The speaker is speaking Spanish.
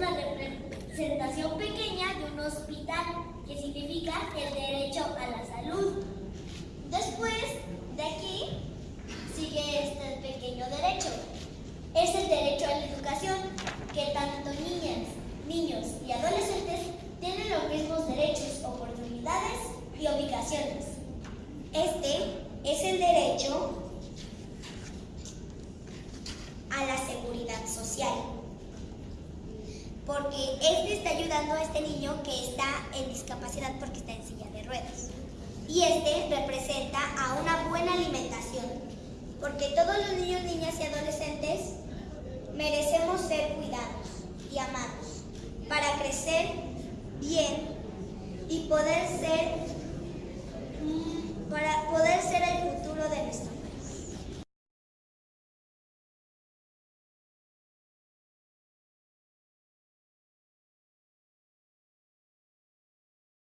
una representación pequeña de un hospital, que significa el derecho a la salud. Después de aquí sigue este pequeño derecho. Es el derecho a la educación, que tanto niñas, niños y adolescentes tienen los mismos derechos, oportunidades y obligaciones. Este es el derecho a la seguridad social. Porque este está ayudando a este niño que está en discapacidad porque está en silla de ruedas. Y este representa a una buena alimentación. Porque todos los niños, niñas y adolescentes merecemos ser cuidados y amados para crecer bien y poder ser